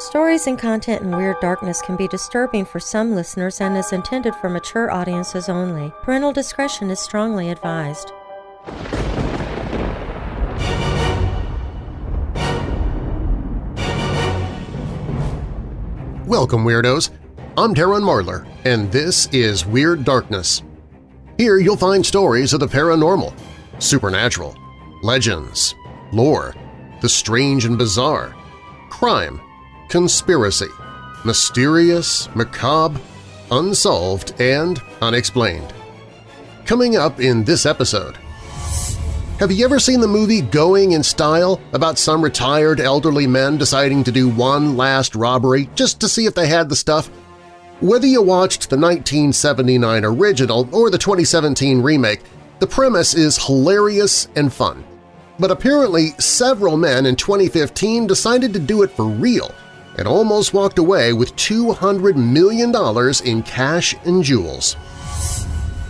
Stories and content in Weird Darkness can be disturbing for some listeners and is intended for mature audiences only. Parental discretion is strongly advised. Welcome, Weirdos! I'm Darren Marlar, and this is Weird Darkness. Here you'll find stories of the paranormal, supernatural, legends, lore, the strange and bizarre, crime, conspiracy, mysterious, macabre, unsolved, and unexplained. Coming up in this episode… Have you ever seen the movie Going in Style about some retired elderly men deciding to do one last robbery just to see if they had the stuff? Whether you watched the 1979 original or the 2017 remake, the premise is hilarious and fun. But apparently several men in 2015 decided to do it for real and almost walked away with $200 million in cash and jewels.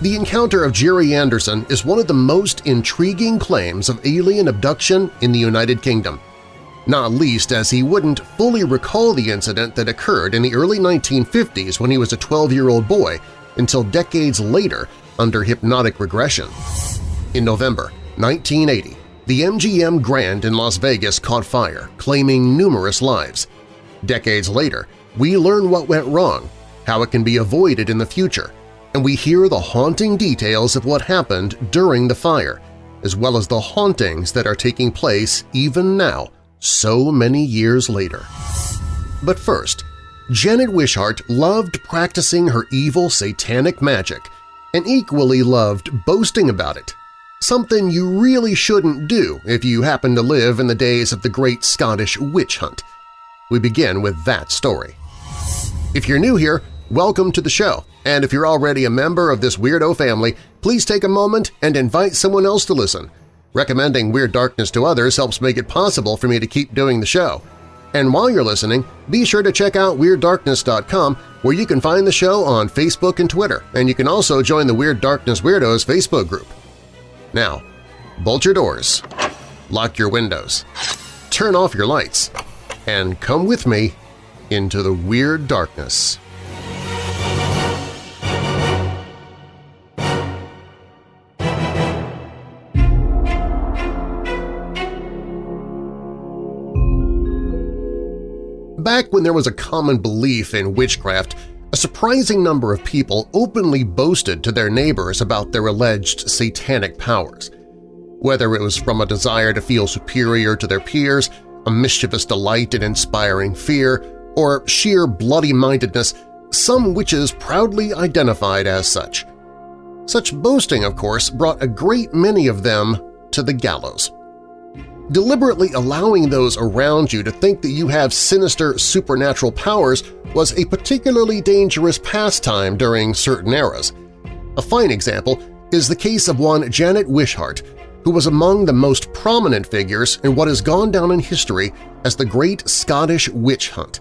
The encounter of Jerry Anderson is one of the most intriguing claims of alien abduction in the United Kingdom, not least as he wouldn't fully recall the incident that occurred in the early 1950s when he was a 12-year-old boy until decades later under hypnotic regression. In November 1980, the MGM Grand in Las Vegas caught fire, claiming numerous lives. Decades later, we learn what went wrong, how it can be avoided in the future, and we hear the haunting details of what happened during the fire, as well as the hauntings that are taking place even now, so many years later. But first, Janet Wishart loved practicing her evil satanic magic and equally loved boasting about it, something you really shouldn't do if you happen to live in the days of the Great Scottish Witch Hunt. We begin with that story. If you're new here, welcome to the show. And if you're already a member of this weirdo family, please take a moment and invite someone else to listen. Recommending Weird Darkness to others helps make it possible for me to keep doing the show. And while you're listening, be sure to check out WeirdDarkness.com where you can find the show on Facebook and Twitter, and you can also join the Weird Darkness Weirdos Facebook group. Now, bolt your doors, lock your windows, turn off your lights, and come with me into the Weird Darkness. Back when there was a common belief in witchcraft, a surprising number of people openly boasted to their neighbors about their alleged satanic powers. Whether it was from a desire to feel superior to their peers, a mischievous delight in inspiring fear, or sheer bloody-mindedness, some witches proudly identified as such. Such boasting, of course, brought a great many of them to the gallows. Deliberately allowing those around you to think that you have sinister supernatural powers was a particularly dangerous pastime during certain eras. A fine example is the case of one Janet Wishart, who was among the most prominent figures in what has gone down in history as the Great Scottish Witch Hunt.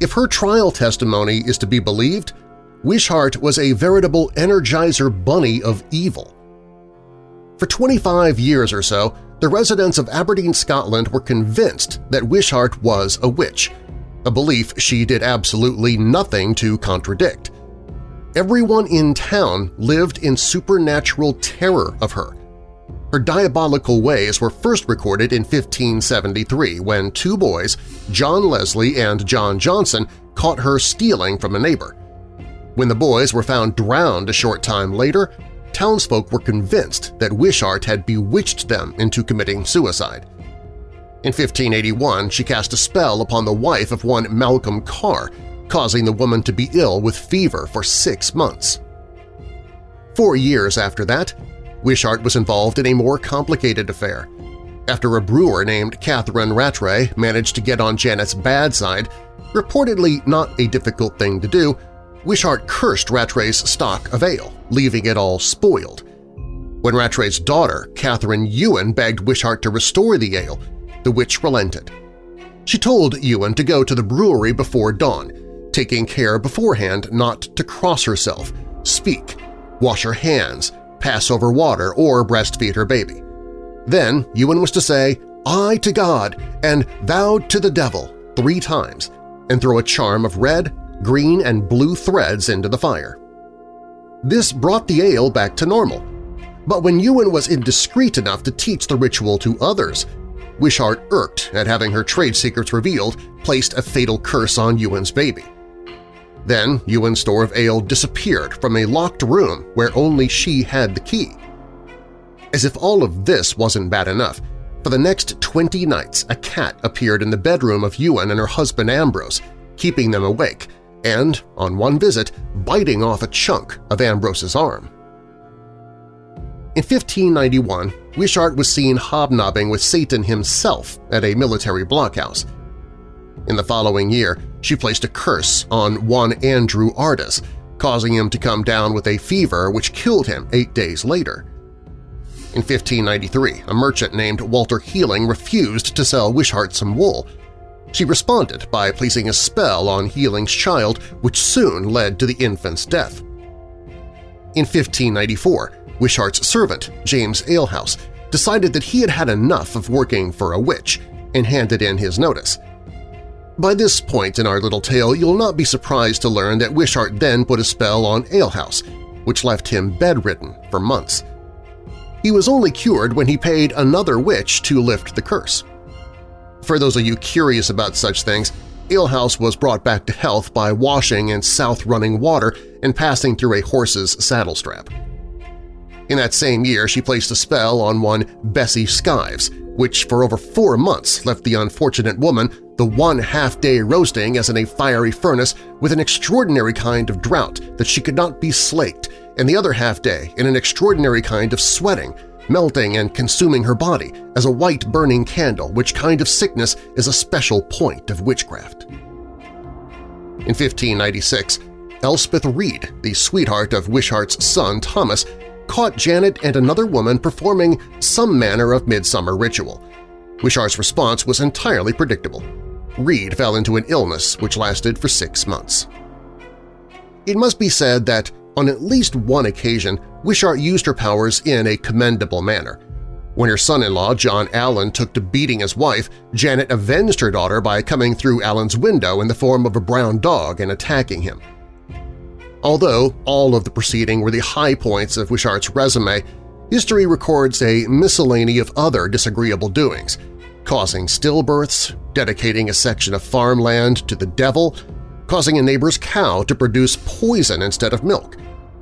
If her trial testimony is to be believed, Wishart was a veritable Energizer bunny of evil. For 25 years or so, the residents of Aberdeen, Scotland were convinced that Wishart was a witch, a belief she did absolutely nothing to contradict. Everyone in town lived in supernatural terror of her. Her diabolical ways were first recorded in 1573 when two boys, John Leslie and John Johnson, caught her stealing from a neighbor. When the boys were found drowned a short time later, townsfolk were convinced that Wishart had bewitched them into committing suicide. In 1581, she cast a spell upon the wife of one Malcolm Carr, causing the woman to be ill with fever for six months. Four years after that, Wishart was involved in a more complicated affair. After a brewer named Catherine Rattray managed to get on Janet's bad side, reportedly not a difficult thing to do, Wishart cursed Rattray's stock of ale, leaving it all spoiled. When Rattray's daughter, Catherine Ewan, begged Wishart to restore the ale, the witch relented. She told Ewan to go to the brewery before dawn, taking care beforehand not to cross herself, speak, wash her hands, pass over water, or breastfeed her baby. Then Ewan was to say, I to God and thou to the devil three times – and throw a charm of red, green, and blue threads into the fire. This brought the ale back to normal, but when Ewan was indiscreet enough to teach the ritual to others, Wishart, irked at having her trade secrets revealed, placed a fatal curse on Ewan's baby. Then Ewan's store of ale disappeared from a locked room where only she had the key. As if all of this wasn't bad enough, for the next 20 nights a cat appeared in the bedroom of Ewan and her husband Ambrose, keeping them awake, and, on one visit, biting off a chunk of Ambrose's arm. In 1591, Wishart was seen hobnobbing with Satan himself at a military blockhouse. In the following year, she placed a curse on one Andrew Artis, causing him to come down with a fever which killed him eight days later. In 1593, a merchant named Walter Healing refused to sell Wishart some wool. She responded by placing a spell on Healing's child, which soon led to the infant's death. In 1594, Wishart's servant, James Alehouse, decided that he had had enough of working for a witch and handed in his notice. By this point in our little tale, you'll not be surprised to learn that Wishart then put a spell on Alehouse, which left him bedridden for months. He was only cured when he paid another witch to lift the curse. For those of you curious about such things, Alehouse was brought back to health by washing in south-running water and passing through a horse's saddle strap. In that same year, she placed a spell on one Bessie Skives, which for over four months left the unfortunate woman the one half-day roasting as in a fiery furnace with an extraordinary kind of drought that she could not be slaked, and the other half-day in an extraordinary kind of sweating, melting and consuming her body as a white burning candle, which kind of sickness is a special point of witchcraft. In 1596, Elspeth Reed, the sweetheart of Wishart's son Thomas, caught Janet and another woman performing some manner of midsummer ritual. Wishart's response was entirely predictable. Reed fell into an illness which lasted for six months. It must be said that on at least one occasion, Wishart used her powers in a commendable manner. When her son-in-law, John Allen, took to beating his wife, Janet avenged her daughter by coming through Allen's window in the form of a brown dog and attacking him. Although all of the preceding were the high points of Wishart's resume, history records a miscellany of other disagreeable doings, causing stillbirths, dedicating a section of farmland to the devil, causing a neighbor's cow to produce poison instead of milk,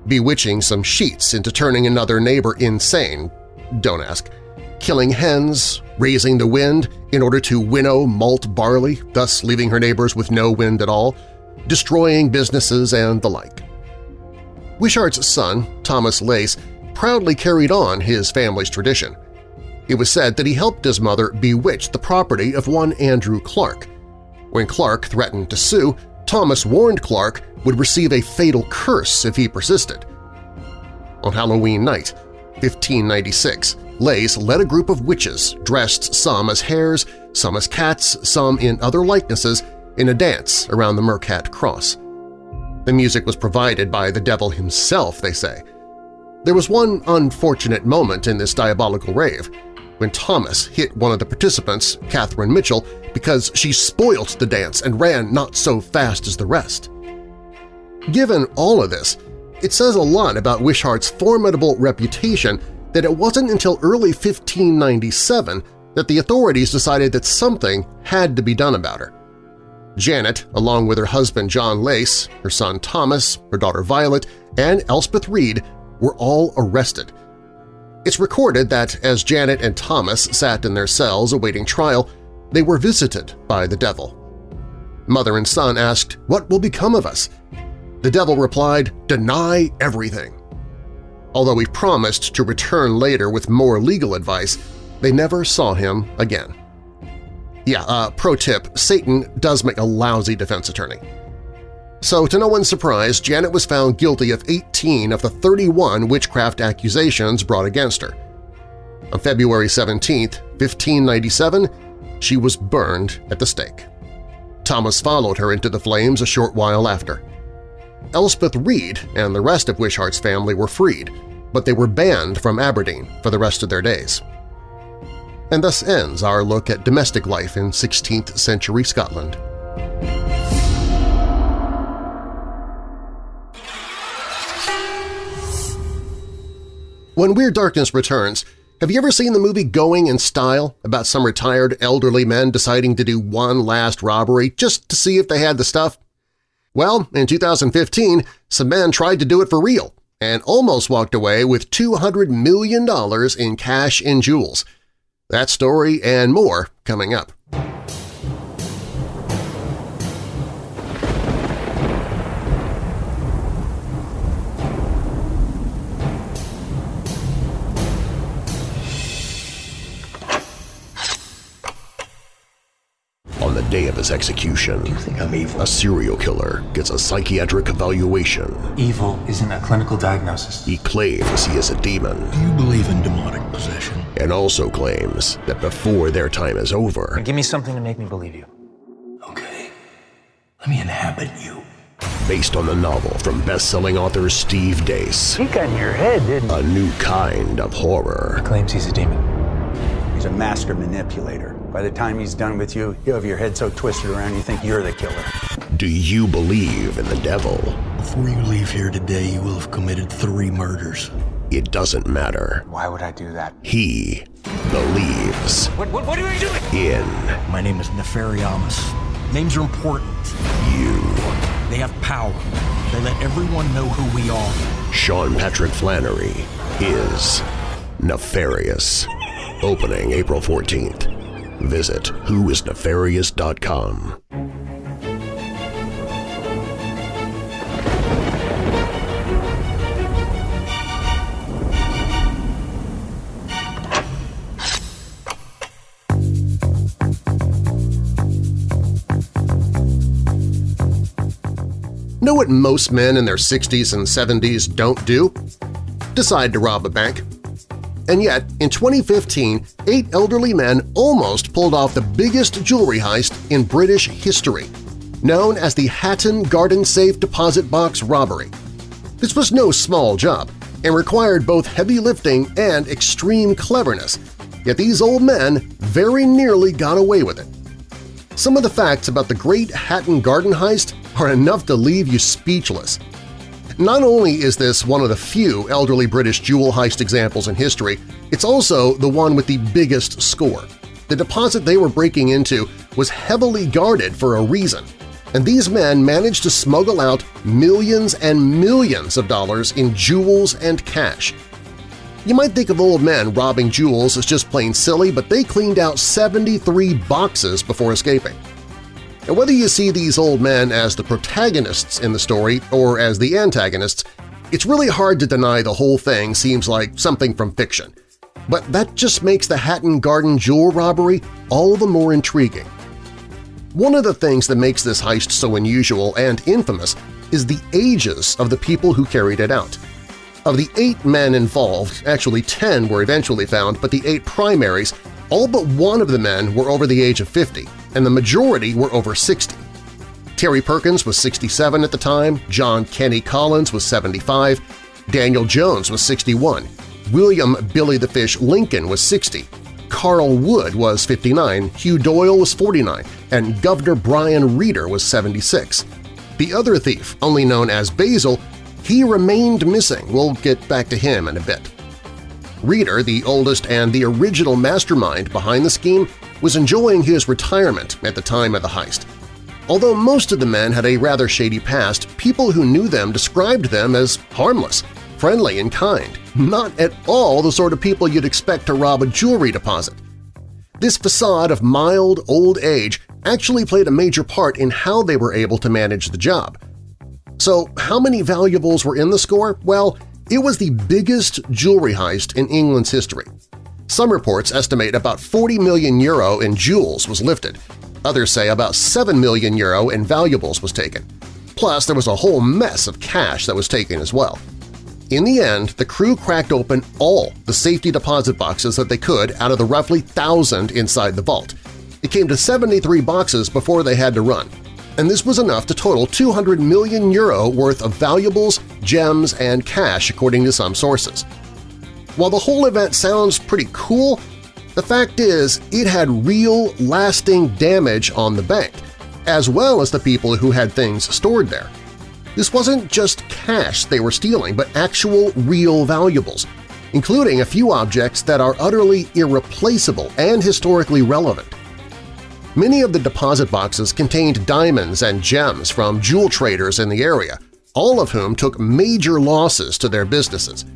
bewitching some sheets into turning another neighbor insane – don't ask – killing hens, raising the wind in order to winnow malt barley, thus leaving her neighbors with no wind at all, destroying businesses and the like. Wishart's son, Thomas Lace, proudly carried on his family's tradition. It was said that he helped his mother bewitch the property of one Andrew Clark. When Clark threatened to sue, Thomas warned Clark would receive a fatal curse if he persisted. On Halloween night, 1596, Lace led a group of witches dressed some as hares, some as cats, some in other likenesses, in a dance around the Mercat Cross. The music was provided by the devil himself, they say. There was one unfortunate moment in this diabolical rave, when Thomas hit one of the participants, Catherine Mitchell, because she spoilt the dance and ran not so fast as the rest. Given all of this, it says a lot about Wishart's formidable reputation that it wasn't until early 1597 that the authorities decided that something had to be done about her. Janet, along with her husband John Lace, her son Thomas, her daughter Violet, and Elspeth Reed were all arrested. It's recorded that as Janet and Thomas sat in their cells awaiting trial, they were visited by the devil. Mother and son asked, what will become of us? The devil replied, deny everything. Although he promised to return later with more legal advice, they never saw him again. Yeah, uh, pro tip, Satan does make a lousy defense attorney. So to no one's surprise, Janet was found guilty of 18 of the 31 witchcraft accusations brought against her. On February 17, 1597, she was burned at the stake. Thomas followed her into the flames a short while after. Elspeth Reed and the rest of Wishart's family were freed, but they were banned from Aberdeen for the rest of their days. And thus ends our look at domestic life in 16th century Scotland. When Weird Darkness returns, have you ever seen the movie Going in Style about some retired elderly men deciding to do one last robbery just to see if they had the stuff? Well, in 2015, some men tried to do it for real and almost walked away with $200 million in cash and jewels. That story and more coming up. Day of his execution. Do you think I'm evil? A serial killer gets a psychiatric evaluation. Evil isn't a clinical diagnosis. He claims he is a demon. Do you believe in demonic possession? And also claims that before their time is over... Give me something to make me believe you. Okay. Let me inhabit you. Based on the novel from best-selling author Steve Deace. He got in your head, didn't he? A new kind of horror. He claims he's a demon. He's a master manipulator. By the time he's done with you, you have your head so twisted around you think you're the killer. Do you believe in the devil? Before you leave here today, you will have committed three murders. It doesn't matter. Why would I do that? He believes. What, what, what are you doing? In. My name is Nefariamus. Names are important. You. They have power. They let everyone know who we are. Sean Patrick Flanery is nefarious. Opening April 14th. Visit whoisnefarious.com. Know what most men in their 60s and 70s don't do? Decide to rob a bank. And yet, in 2015, eight elderly men almost pulled off the biggest jewelry heist in British history, known as the Hatton Garden Safe Deposit Box Robbery. This was no small job and required both heavy lifting and extreme cleverness, yet these old men very nearly got away with it. Some of the facts about the Great Hatton Garden Heist are enough to leave you speechless. Not only is this one of the few elderly British jewel heist examples in history, it's also the one with the biggest score. The deposit they were breaking into was heavily guarded for a reason, and these men managed to smuggle out millions and millions of dollars in jewels and cash. You might think of old men robbing jewels as just plain silly, but they cleaned out 73 boxes before escaping. And whether you see these old men as the protagonists in the story or as the antagonists, it's really hard to deny the whole thing seems like something from fiction. But that just makes the Hatton Garden jewel robbery all the more intriguing. One of the things that makes this heist so unusual and infamous is the ages of the people who carried it out. Of the eight men involved, actually ten were eventually found, but the eight primaries, all but one of the men were over the age of 50, and the majority were over 60. Terry Perkins was 67 at the time, John Kenny Collins was 75, Daniel Jones was 61, William Billy the Fish Lincoln was 60, Carl Wood was 59, Hugh Doyle was 49, and Governor Brian Reader was 76. The other thief, only known as Basil, he remained missing. We'll get back to him in a bit. Reader, the oldest and the original mastermind behind the scheme, was enjoying his retirement at the time of the heist. Although most of the men had a rather shady past, people who knew them described them as harmless, friendly, and kind, not at all the sort of people you'd expect to rob a jewelry deposit. This facade of mild old age actually played a major part in how they were able to manage the job. So how many valuables were in the score? Well, it was the biggest jewelry heist in England's history. Some reports estimate about 40 million euro in jewels was lifted. Others say about 7 million euro in valuables was taken. Plus, there was a whole mess of cash that was taken as well. In the end, the crew cracked open all the safety deposit boxes that they could out of the roughly thousand inside the vault. It came to 73 boxes before they had to run, and this was enough to total 200 million euro worth of valuables, gems, and cash according to some sources. While the whole event sounds pretty cool, the fact is it had real, lasting damage on the bank, as well as the people who had things stored there. This wasn't just cash they were stealing, but actual real valuables. including a few objects that are utterly irreplaceable and historically relevant. Many of the deposit boxes contained diamonds and gems from jewel traders in the area, all of whom took major losses to their businesses.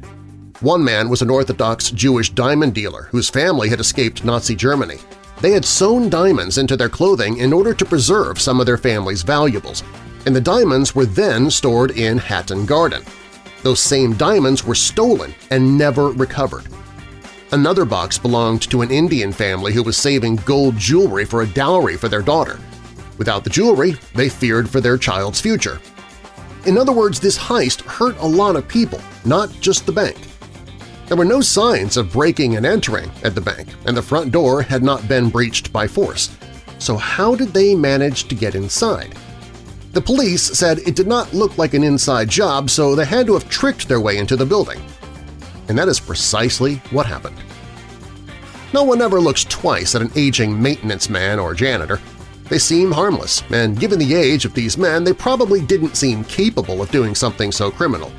One man was an Orthodox Jewish diamond dealer whose family had escaped Nazi Germany. They had sewn diamonds into their clothing in order to preserve some of their family's valuables, and the diamonds were then stored in Hatton Garden. Those same diamonds were stolen and never recovered. Another box belonged to an Indian family who was saving gold jewelry for a dowry for their daughter. Without the jewelry, they feared for their child's future. In other words, this heist hurt a lot of people, not just the bank. There were no signs of breaking and entering at the bank, and the front door had not been breached by force. So how did they manage to get inside? The police said it did not look like an inside job, so they had to have tricked their way into the building. And that is precisely what happened. No one ever looks twice at an aging maintenance man or janitor. They seem harmless, and given the age of these men, they probably didn't seem capable of doing something so criminal.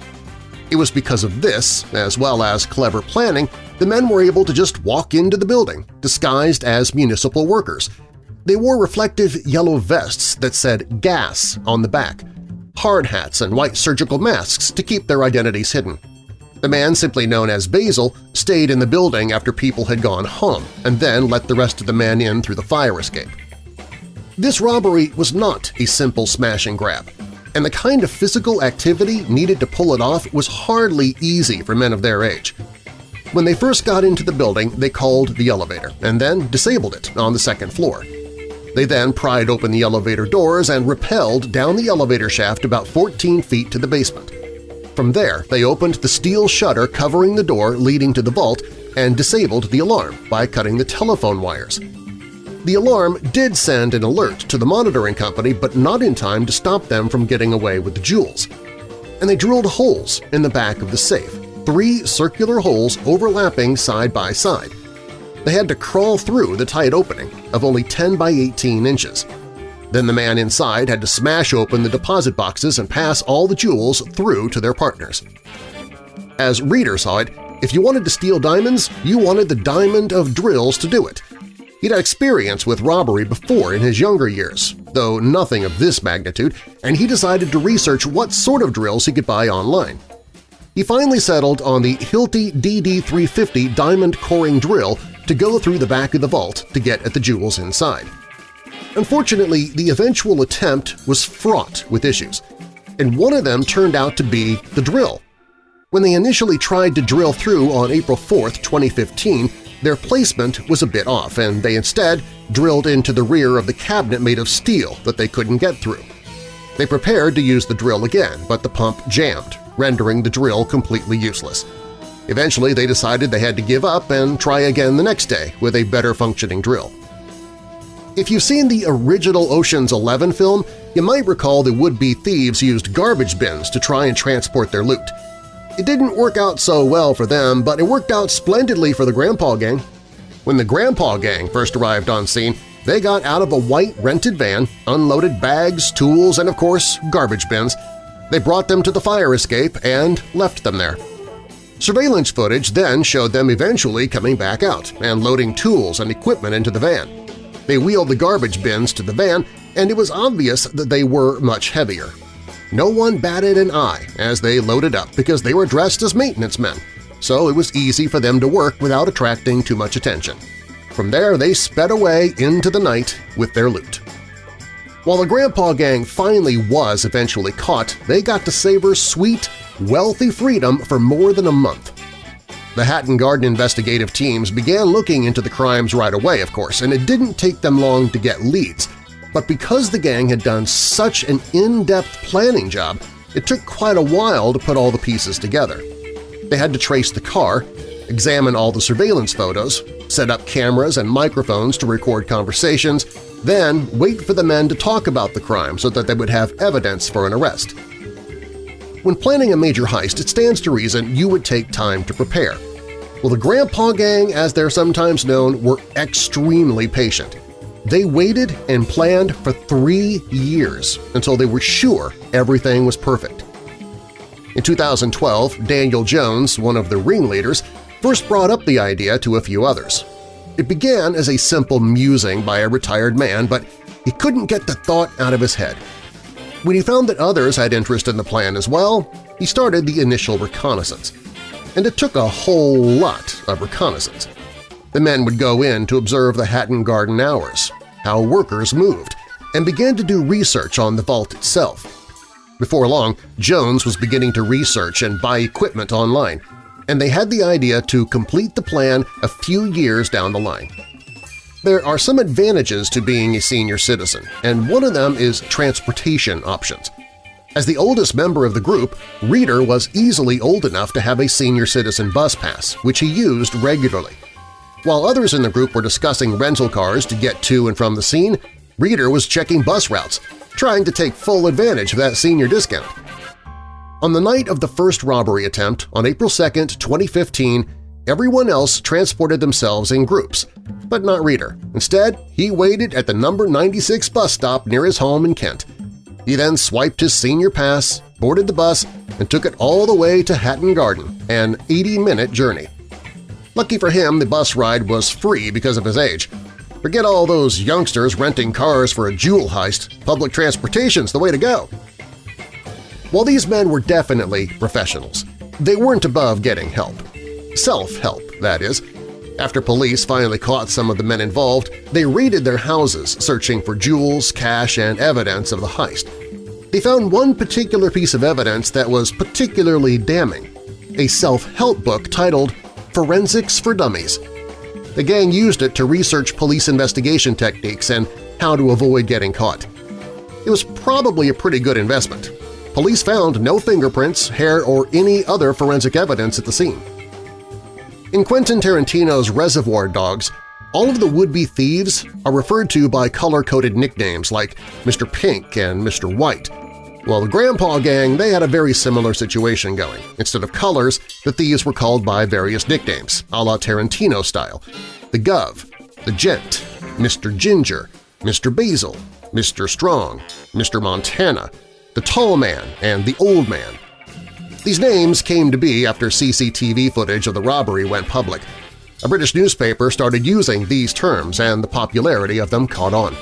It was because of this, as well as clever planning, the men were able to just walk into the building, disguised as municipal workers, they wore reflective yellow vests that said gas on the back, hard hats and white surgical masks to keep their identities hidden. The man, simply known as Basil, stayed in the building after people had gone home and then let the rest of the men in through the fire escape. This robbery was not a simple smash and grab, and the kind of physical activity needed to pull it off was hardly easy for men of their age. When they first got into the building, they called the elevator and then disabled it on the second floor. They then pried open the elevator doors and rappelled down the elevator shaft about 14 feet to the basement. From there, they opened the steel shutter covering the door leading to the vault and disabled the alarm by cutting the telephone wires. The alarm did send an alert to the monitoring company, but not in time to stop them from getting away with the jewels. And they drilled holes in the back of the safe, three circular holes overlapping side by side, they had to crawl through the tight opening of only 10 by 18 inches. Then the man inside had to smash open the deposit boxes and pass all the jewels through to their partners. As Reader saw it, if you wanted to steal diamonds, you wanted the diamond of drills to do it. He'd had experience with robbery before in his younger years, though nothing of this magnitude, and he decided to research what sort of drills he could buy online. He finally settled on the Hilti DD350 diamond coring drill to go through the back of the vault to get at the jewels inside. Unfortunately, the eventual attempt was fraught with issues, and one of them turned out to be the drill. When they initially tried to drill through on April 4, 2015, their placement was a bit off, and they instead drilled into the rear of the cabinet made of steel that they couldn't get through. They prepared to use the drill again, but the pump jammed, rendering the drill completely useless. Eventually, they decided they had to give up and try again the next day with a better functioning drill. If you've seen the original Ocean's Eleven film, you might recall the would-be thieves used garbage bins to try and transport their loot. It didn't work out so well for them, but it worked out splendidly for the Grandpa Gang. When the Grandpa Gang first arrived on scene, they got out of a white rented van, unloaded bags, tools, and of course garbage bins. They brought them to the fire escape and left them there. Surveillance footage then showed them eventually coming back out and loading tools and equipment into the van. They wheeled the garbage bins to the van, and it was obvious that they were much heavier. No one batted an eye as they loaded up because they were dressed as maintenance men, so it was easy for them to work without attracting too much attention. From there, they sped away into the night with their loot. While the Grandpa Gang finally was eventually caught, they got to savor sweet, wealthy freedom for more than a month. The Hatton Garden investigative teams began looking into the crimes right away, of course, and it didn't take them long to get leads. But because the gang had done such an in-depth planning job, it took quite a while to put all the pieces together. They had to trace the car, examine all the surveillance photos, set up cameras and microphones to record conversations, then wait for the men to talk about the crime so that they would have evidence for an arrest. When planning a major heist, it stands to reason you would take time to prepare. Well, the Grandpa Gang, as they're sometimes known, were extremely patient. They waited and planned for three years until they were sure everything was perfect. In 2012, Daniel Jones, one of the ringleaders, first brought up the idea to a few others. It began as a simple musing by a retired man, but he couldn't get the thought out of his head. When he found that others had interest in the plan as well, he started the initial reconnaissance. And it took a whole lot of reconnaissance. The men would go in to observe the Hatton Garden hours, how workers moved, and began to do research on the vault itself. Before long, Jones was beginning to research and buy equipment online, and they had the idea to complete the plan a few years down the line. There are some advantages to being a senior citizen, and one of them is transportation options. As the oldest member of the group, Reader was easily old enough to have a senior citizen bus pass, which he used regularly. While others in the group were discussing rental cars to get to and from the scene, Reader was checking bus routes, trying to take full advantage of that senior discount. On the night of the first robbery attempt, on April 2, 2015, everyone else transported themselves in groups, but not Reader. Instead, he waited at the number 96 bus stop near his home in Kent. He then swiped his senior pass, boarded the bus, and took it all the way to Hatton Garden, an 80-minute journey. Lucky for him, the bus ride was free because of his age. Forget all those youngsters renting cars for a jewel heist. Public transportation's the way to go. While these men were definitely professionals, they weren't above getting help. Self-help, that is. After police finally caught some of the men involved, they raided their houses searching for jewels, cash, and evidence of the heist. They found one particular piece of evidence that was particularly damning – a self-help book titled Forensics for Dummies. The gang used it to research police investigation techniques and how to avoid getting caught. It was probably a pretty good investment, police found no fingerprints, hair, or any other forensic evidence at the scene. In Quentin Tarantino's Reservoir Dogs, all of the would-be thieves are referred to by color-coded nicknames like Mr. Pink and Mr. White. Well, the Grandpa Gang, they had a very similar situation going. Instead of colors, the thieves were called by various nicknames, a la Tarantino style. The Gov, the Gent, Mr. Ginger, Mr. Basil, Mr. Strong, Mr. Montana, the Tall Man, and the Old Man. These names came to be after CCTV footage of the robbery went public. A British newspaper started using these terms and the popularity of them caught on.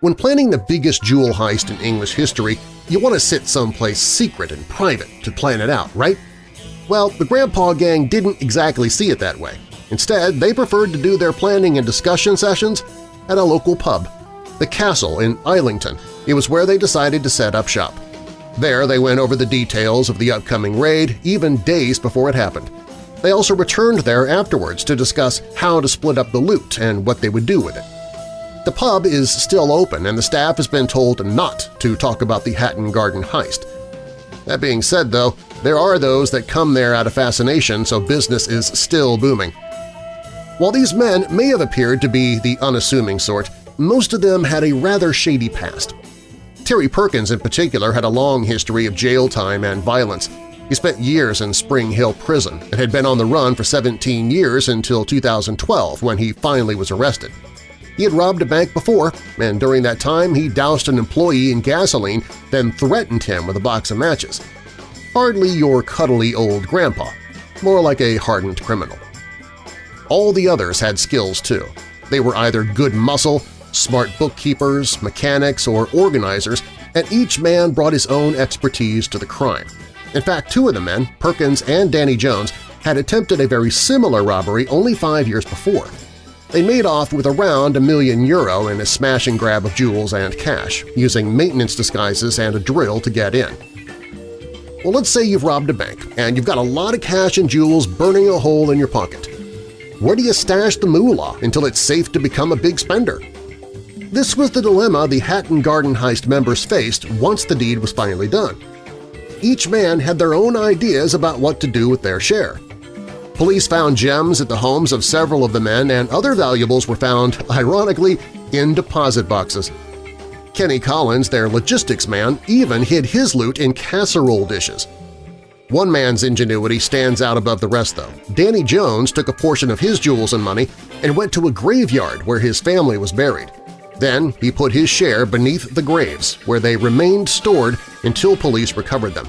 When planning the biggest jewel heist in English history, you want to sit someplace secret and private to plan it out, right? Well, the Grandpa Gang didn't exactly see it that way. Instead, they preferred to do their planning and discussion sessions at a local pub, the Castle in Islington, it was where they decided to set up shop. There they went over the details of the upcoming raid even days before it happened. They also returned there afterwards to discuss how to split up the loot and what they would do with it. The pub is still open and the staff has been told not to talk about the Hatton Garden heist. That being said, though, there are those that come there out of fascination, so business is still booming. While these men may have appeared to be the unassuming sort, most of them had a rather shady past. Terry Perkins in particular had a long history of jail time and violence. He spent years in Spring Hill Prison and had been on the run for 17 years until 2012 when he finally was arrested. He had robbed a bank before, and during that time he doused an employee in gasoline, then threatened him with a box of matches. Hardly your cuddly old grandpa, more like a hardened criminal. All the others had skills too. They were either good muscle smart bookkeepers, mechanics, or organizers, and each man brought his own expertise to the crime. In fact, two of the men, Perkins and Danny Jones, had attempted a very similar robbery only five years before. They made off with around a million euro in a smash and grab of jewels and cash, using maintenance disguises and a drill to get in. Well, let's say you've robbed a bank and you've got a lot of cash and jewels burning a hole in your pocket. Where do you stash the moolah until it's safe to become a big spender? This was the dilemma the Hatton Garden heist members faced once the deed was finally done. Each man had their own ideas about what to do with their share. Police found gems at the homes of several of the men and other valuables were found, ironically, in deposit boxes. Kenny Collins, their logistics man, even hid his loot in casserole dishes. One man's ingenuity stands out above the rest, though. Danny Jones took a portion of his jewels and money and went to a graveyard where his family was buried. Then he put his share beneath the graves, where they remained stored until police recovered them.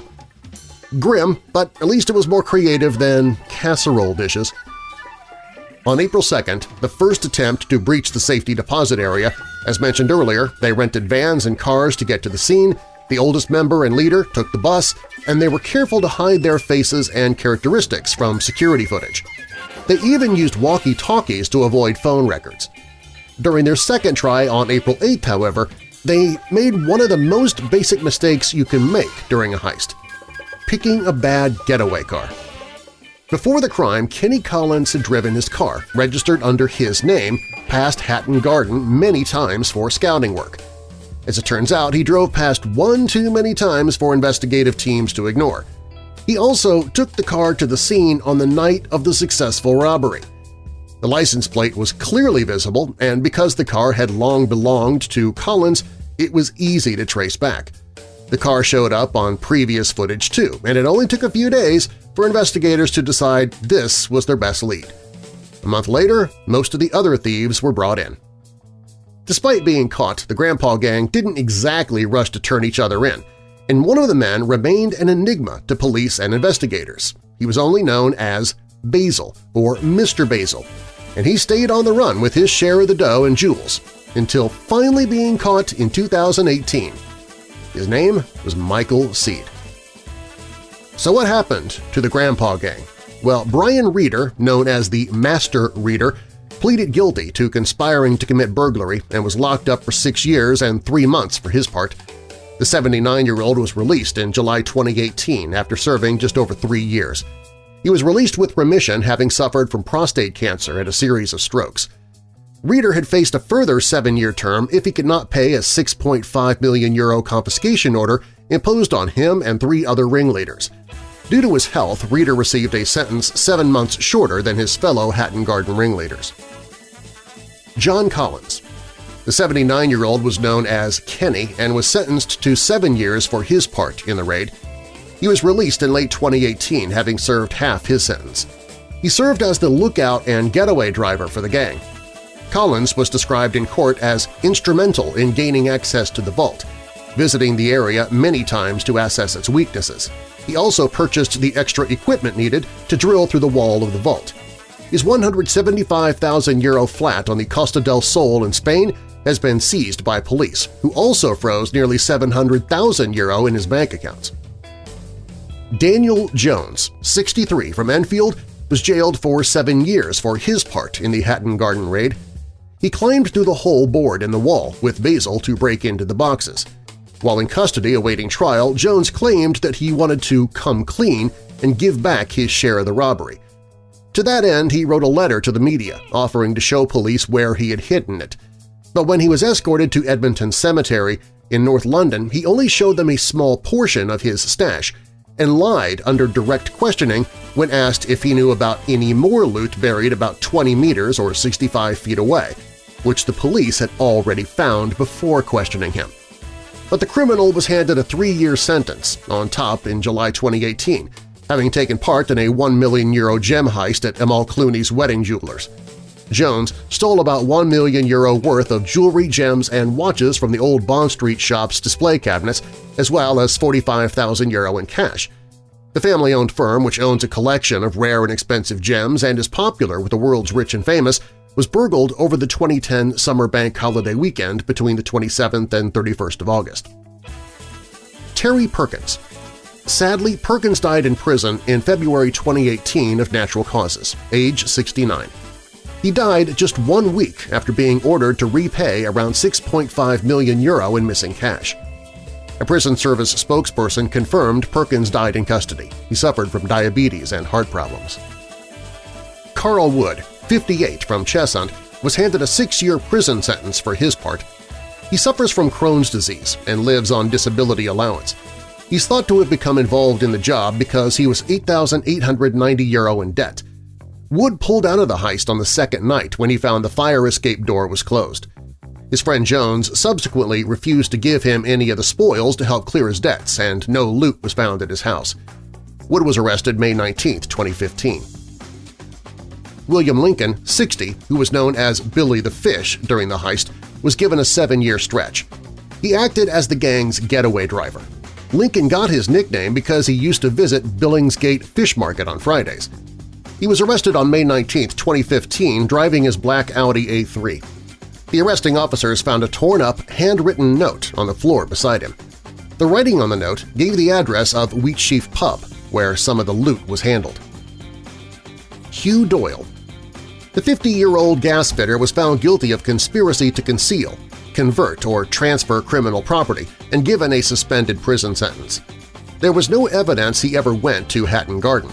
Grim, but at least it was more creative than casserole dishes. On April 2nd, the first attempt to breach the safety deposit area, as mentioned earlier, they rented vans and cars to get to the scene, the oldest member and leader took the bus, and they were careful to hide their faces and characteristics from security footage. They even used walkie-talkies to avoid phone records. During their second try on April 8th, however, they made one of the most basic mistakes you can make during a heist – picking a bad getaway car. Before the crime, Kenny Collins had driven his car, registered under his name, past Hatton Garden many times for scouting work. As it turns out, he drove past one too many times for investigative teams to ignore. He also took the car to the scene on the night of the successful robbery. The license plate was clearly visible, and because the car had long belonged to Collins, it was easy to trace back. The car showed up on previous footage too, and it only took a few days for investigators to decide this was their best lead. A month later, most of the other thieves were brought in. Despite being caught, the Grandpa Gang didn't exactly rush to turn each other in, and one of the men remained an enigma to police and investigators. He was only known as Basil or Mr. Basil, and he stayed on the run with his share of the dough and jewels until finally being caught in 2018. His name was Michael Seed. So what happened to the Grandpa Gang? Well, Brian Reader, known as the Master Reader, pleaded guilty to conspiring to commit burglary and was locked up for six years and three months for his part. The 79-year-old was released in July 2018 after serving just over three years. He was released with remission having suffered from prostate cancer and a series of strokes. Reader had faced a further seven-year term if he could not pay a 6.5 million euro confiscation order imposed on him and three other ringleaders. Due to his health, Reader received a sentence seven months shorter than his fellow Hatton Garden ringleaders. John Collins The 79-year-old was known as Kenny and was sentenced to seven years for his part in the raid. He was released in late 2018, having served half his sentence. He served as the lookout and getaway driver for the gang. Collins was described in court as instrumental in gaining access to the vault, visiting the area many times to assess its weaknesses. He also purchased the extra equipment needed to drill through the wall of the vault. His 175,000 euro flat on the Costa del Sol in Spain has been seized by police, who also froze nearly 700,000 euro in his bank accounts. Daniel Jones, 63, from Enfield, was jailed for seven years for his part in the Hatton Garden raid. He climbed through the hole bored in the wall with Basil to break into the boxes. While in custody awaiting trial, Jones claimed that he wanted to come clean and give back his share of the robbery. To that end, he wrote a letter to the media offering to show police where he had hidden it. But when he was escorted to Edmonton Cemetery in North London, he only showed them a small portion of his stash and lied under direct questioning when asked if he knew about any more loot buried about 20 meters or 65 feet away, which the police had already found before questioning him. But the criminal was handed a three-year sentence on top in July 2018, having taken part in a 1 million euro gem heist at Amal Clooney's wedding jewelers. Jones stole about 1 million euro worth of jewelry, gems, and watches from the old Bond Street shop's display cabinets, as well as 45,000 euro in cash. The family-owned firm, which owns a collection of rare and expensive gems and is popular with the world's rich and famous, was burgled over the 2010 summer bank holiday weekend between the 27th and 31st of August. Terry Perkins Sadly, Perkins died in prison in February 2018 of natural causes, age 69. He died just one week after being ordered to repay around 6.5 million euro in missing cash. A prison service spokesperson confirmed Perkins died in custody. He suffered from diabetes and heart problems. Carl Wood, 58, from Cheshunt, was handed a six-year prison sentence for his part. He suffers from Crohn's disease and lives on disability allowance. He's thought to have become involved in the job because he was 8,890 euro in debt, Wood pulled out of the heist on the second night when he found the fire escape door was closed. His friend Jones subsequently refused to give him any of the spoils to help clear his debts, and no loot was found at his house. Wood was arrested May 19, 2015. William Lincoln, 60, who was known as Billy the Fish during the heist, was given a seven-year stretch. He acted as the gang's getaway driver. Lincoln got his nickname because he used to visit Billingsgate Fish Market on Fridays. He was arrested on May 19, 2015, driving his black Audi A3. The arresting officers found a torn-up, handwritten note on the floor beside him. The writing on the note gave the address of Wheatsheaf Pub, where some of the loot was handled. Hugh Doyle The 50-year-old gas fitter was found guilty of conspiracy to conceal, convert, or transfer criminal property and given a suspended prison sentence. There was no evidence he ever went to Hatton Garden.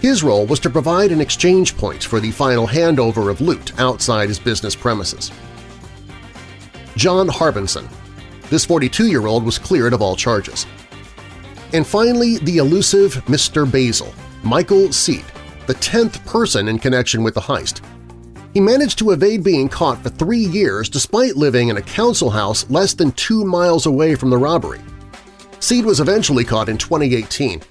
His role was to provide an exchange point for the final handover of loot outside his business premises. John Harbinson This 42-year-old was cleared of all charges. And finally, the elusive Mr. Basil, Michael Seed, the 10th person in connection with the heist. He managed to evade being caught for three years despite living in a council house less than two miles away from the robbery. Seed was eventually caught in 2018.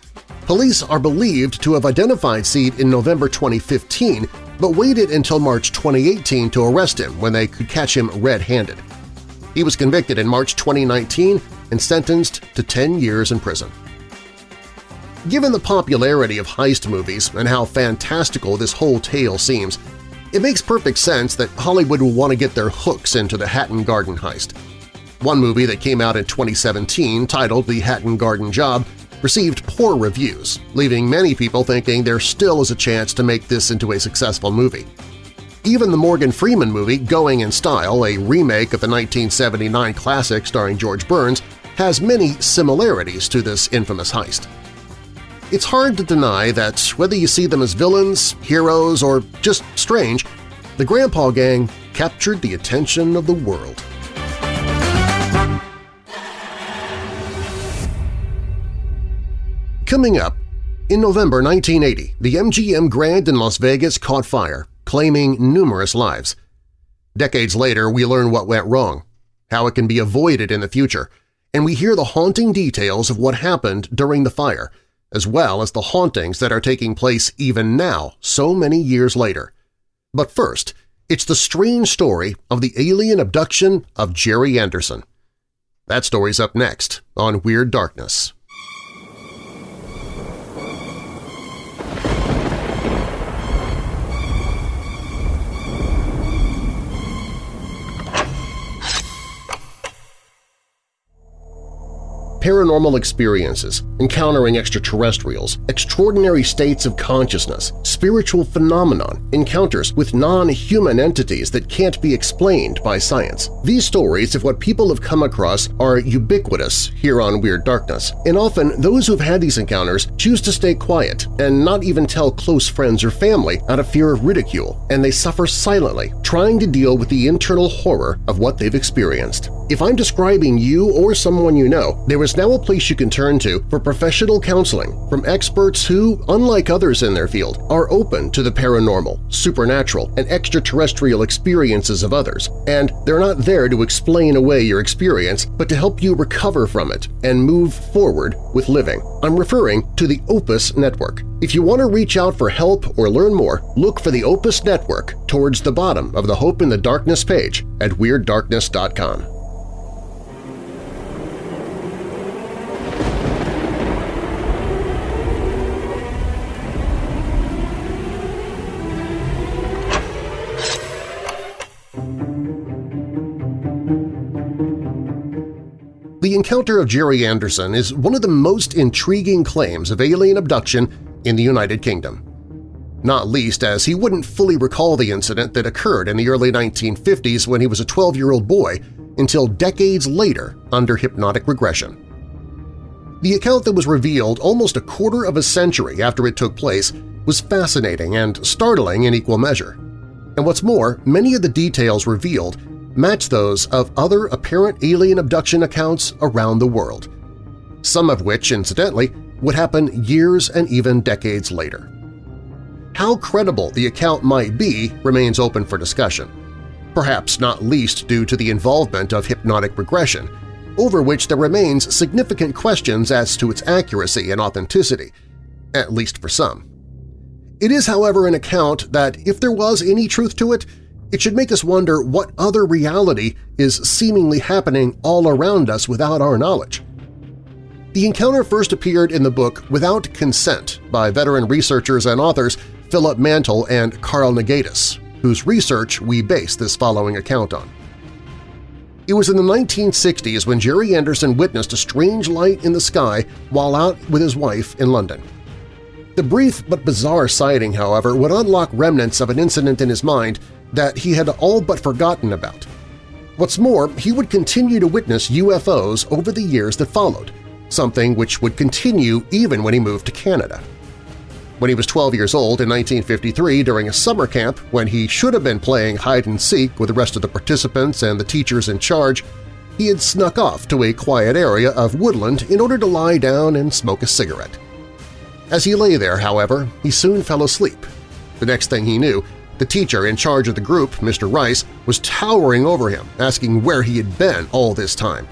Police are believed to have identified Seed in November 2015 but waited until March 2018 to arrest him when they could catch him red-handed. He was convicted in March 2019 and sentenced to 10 years in prison. Given the popularity of heist movies and how fantastical this whole tale seems, it makes perfect sense that Hollywood will want to get their hooks into the Hatton Garden heist. One movie that came out in 2017, titled The Hatton Garden Job, received poor reviews, leaving many people thinking there still is a chance to make this into a successful movie. Even the Morgan Freeman movie Going in Style, a remake of the 1979 classic starring George Burns, has many similarities to this infamous heist. It's hard to deny that whether you see them as villains, heroes, or just strange, the Grandpa Gang captured the attention of the world. Coming up, in November 1980, the MGM Grand in Las Vegas caught fire, claiming numerous lives. Decades later, we learn what went wrong, how it can be avoided in the future, and we hear the haunting details of what happened during the fire – as well as the hauntings that are taking place even now so many years later. But first, it's the strange story of the alien abduction of Jerry Anderson. That story's up next on Weird Darkness. Paranormal experiences, encountering extraterrestrials, extraordinary states of consciousness, spiritual phenomenon, encounters with non-human entities that can't be explained by science. These stories of what people have come across are ubiquitous here on Weird Darkness, and often those who've had these encounters choose to stay quiet and not even tell close friends or family out of fear of ridicule, and they suffer silently, trying to deal with the internal horror of what they've experienced. If I'm describing you or someone you know, there is now a place you can turn to for professional counseling from experts who, unlike others in their field, are open to the paranormal, supernatural, and extraterrestrial experiences of others, and they're not there to explain away your experience but to help you recover from it and move forward with living. I'm referring to the Opus Network. If you want to reach out for help or learn more, look for the Opus Network towards the bottom of the Hope in the Darkness page at WeirdDarkness.com. The encounter of Jerry Anderson is one of the most intriguing claims of alien abduction in the United Kingdom. Not least as he wouldn't fully recall the incident that occurred in the early 1950s when he was a 12-year-old boy until decades later under hypnotic regression. The account that was revealed almost a quarter of a century after it took place was fascinating and startling in equal measure. And what's more, many of the details revealed match those of other apparent alien abduction accounts around the world, some of which, incidentally, would happen years and even decades later. How credible the account might be remains open for discussion, perhaps not least due to the involvement of hypnotic regression, over which there remains significant questions as to its accuracy and authenticity, at least for some. It is, however, an account that, if there was any truth to it, it should make us wonder what other reality is seemingly happening all around us without our knowledge. The encounter first appeared in the book Without Consent by veteran researchers and authors Philip Mantle and Carl Nagaitis, whose research we base this following account on. It was in the 1960s when Jerry Anderson witnessed a strange light in the sky while out with his wife in London. The brief but bizarre sighting, however, would unlock remnants of an incident in his mind that he had all but forgotten about. What's more, he would continue to witness UFOs over the years that followed, something which would continue even when he moved to Canada. When he was 12 years old in 1953 during a summer camp when he should have been playing hide-and-seek with the rest of the participants and the teachers in charge, he had snuck off to a quiet area of woodland in order to lie down and smoke a cigarette. As he lay there, however, he soon fell asleep. The next thing he knew, the teacher in charge of the group, Mr. Rice, was towering over him, asking where he had been all this time.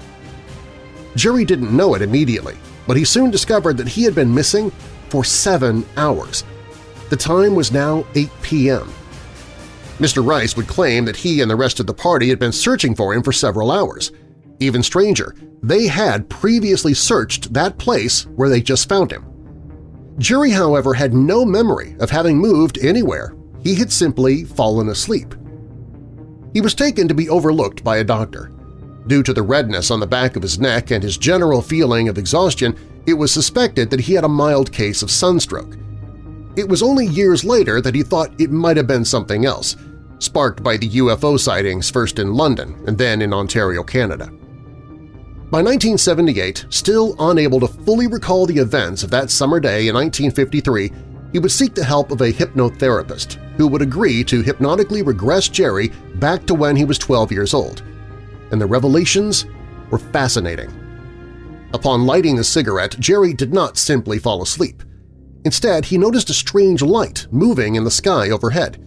Jerry didn't know it immediately, but he soon discovered that he had been missing for seven hours. The time was now 8 p.m. Mr. Rice would claim that he and the rest of the party had been searching for him for several hours. Even stranger, they had previously searched that place where they just found him. Jerry, however, had no memory of having moved anywhere. He had simply fallen asleep. He was taken to be overlooked by a doctor. Due to the redness on the back of his neck and his general feeling of exhaustion, it was suspected that he had a mild case of sunstroke. It was only years later that he thought it might have been something else, sparked by the UFO sightings first in London and then in Ontario, Canada. By 1978, still unable to fully recall the events of that summer day in 1953, he would seek the help of a hypnotherapist who would agree to hypnotically regress Jerry back to when he was 12 years old and the revelations were fascinating. Upon lighting the cigarette, Jerry did not simply fall asleep. Instead, he noticed a strange light moving in the sky overhead.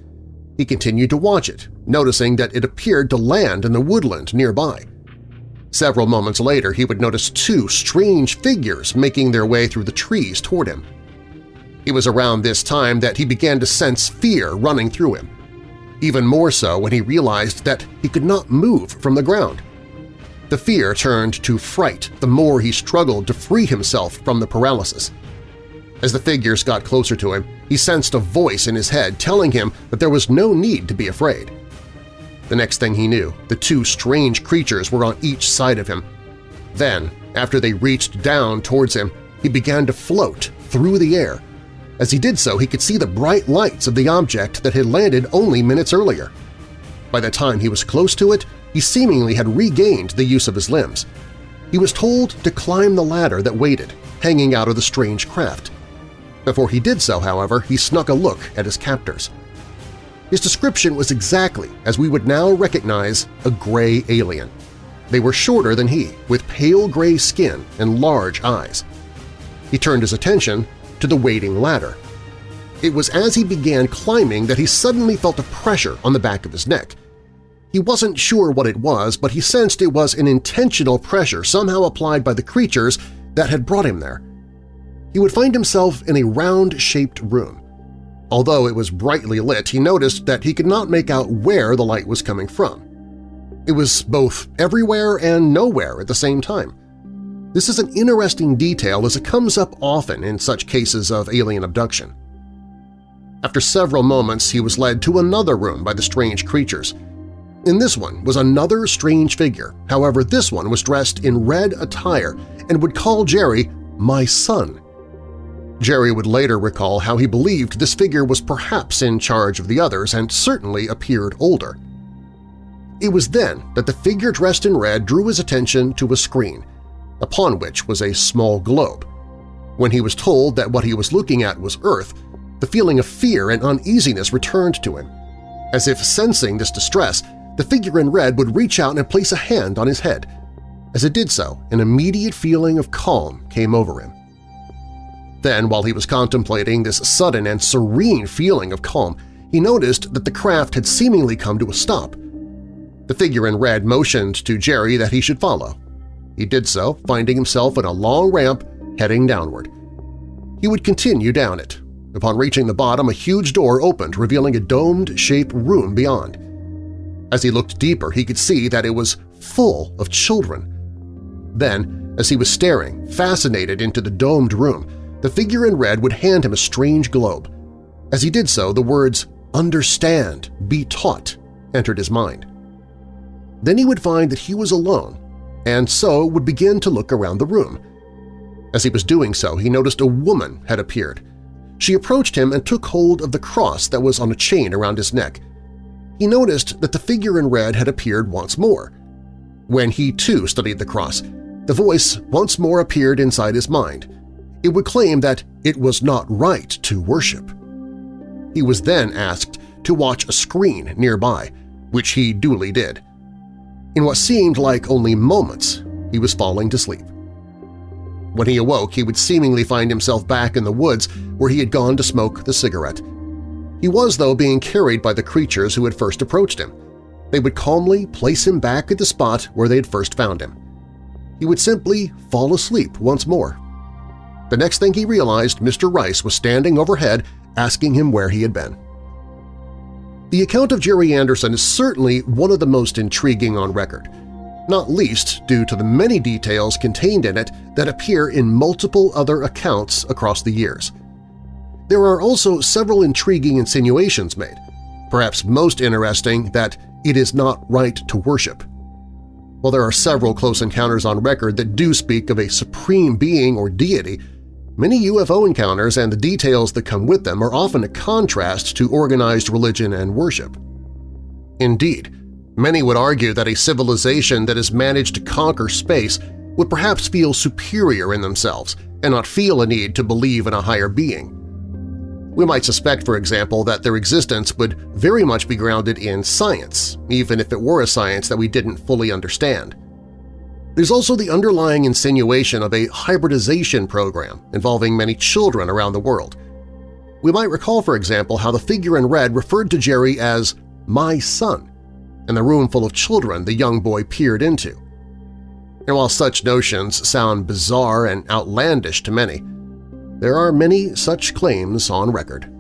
He continued to watch it, noticing that it appeared to land in the woodland nearby. Several moments later, he would notice two strange figures making their way through the trees toward him. It was around this time that he began to sense fear running through him even more so when he realized that he could not move from the ground. The fear turned to fright the more he struggled to free himself from the paralysis. As the figures got closer to him, he sensed a voice in his head telling him that there was no need to be afraid. The next thing he knew, the two strange creatures were on each side of him. Then, after they reached down towards him, he began to float through the air, as he did so, he could see the bright lights of the object that had landed only minutes earlier. By the time he was close to it, he seemingly had regained the use of his limbs. He was told to climb the ladder that waited, hanging out of the strange craft. Before he did so, however, he snuck a look at his captors. His description was exactly as we would now recognize a gray alien. They were shorter than he, with pale gray skin and large eyes. He turned his attention to the waiting ladder. It was as he began climbing that he suddenly felt a pressure on the back of his neck. He wasn't sure what it was, but he sensed it was an intentional pressure somehow applied by the creatures that had brought him there. He would find himself in a round-shaped room. Although it was brightly lit, he noticed that he could not make out where the light was coming from. It was both everywhere and nowhere at the same time. This is an interesting detail as it comes up often in such cases of alien abduction. After several moments, he was led to another room by the strange creatures. In this one was another strange figure, however this one was dressed in red attire and would call Jerry my son. Jerry would later recall how he believed this figure was perhaps in charge of the others and certainly appeared older. It was then that the figure dressed in red drew his attention to a screen, upon which was a small globe. When he was told that what he was looking at was Earth, the feeling of fear and uneasiness returned to him. As if sensing this distress, the figure in red would reach out and place a hand on his head. As it did so, an immediate feeling of calm came over him. Then, while he was contemplating this sudden and serene feeling of calm, he noticed that the craft had seemingly come to a stop. The figure in red motioned to Jerry that he should follow. He did so, finding himself in a long ramp heading downward. He would continue down it. Upon reaching the bottom, a huge door opened, revealing a domed-shaped room beyond. As he looked deeper, he could see that it was full of children. Then, As he was staring, fascinated into the domed room, the figure in red would hand him a strange globe. As he did so, the words, understand, be taught, entered his mind. Then he would find that he was alone, and so would begin to look around the room. As he was doing so, he noticed a woman had appeared. She approached him and took hold of the cross that was on a chain around his neck. He noticed that the figure in red had appeared once more. When he too studied the cross, the voice once more appeared inside his mind. It would claim that it was not right to worship. He was then asked to watch a screen nearby, which he duly did. In what seemed like only moments, he was falling to sleep. When he awoke, he would seemingly find himself back in the woods where he had gone to smoke the cigarette. He was, though, being carried by the creatures who had first approached him. They would calmly place him back at the spot where they had first found him. He would simply fall asleep once more. The next thing he realized, Mr. Rice was standing overhead asking him where he had been. The account of Jerry Anderson is certainly one of the most intriguing on record, not least due to the many details contained in it that appear in multiple other accounts across the years. There are also several intriguing insinuations made, perhaps most interesting that it is not right to worship. While there are several close encounters on record that do speak of a supreme being or deity, Many UFO encounters and the details that come with them are often a contrast to organized religion and worship. Indeed, many would argue that a civilization that has managed to conquer space would perhaps feel superior in themselves and not feel a need to believe in a higher being. We might suspect, for example, that their existence would very much be grounded in science, even if it were a science that we didn't fully understand. There's also the underlying insinuation of a hybridization program involving many children around the world. We might recall, for example, how the figure in red referred to Jerry as my son and the room full of children the young boy peered into. And while such notions sound bizarre and outlandish to many, there are many such claims on record.